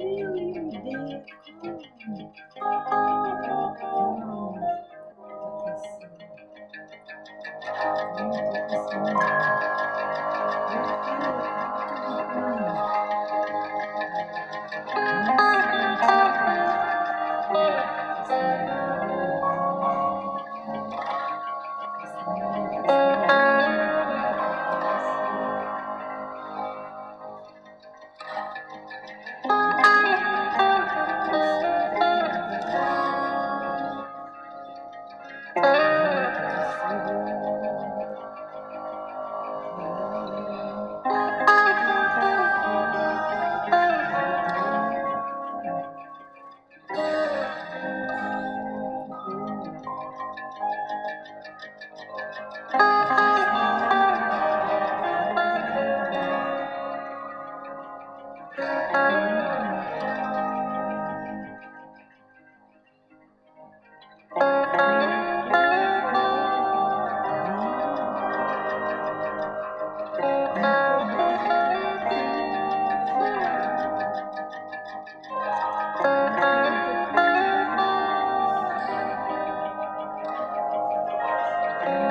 really they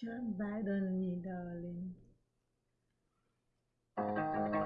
Jump bite on me, darling.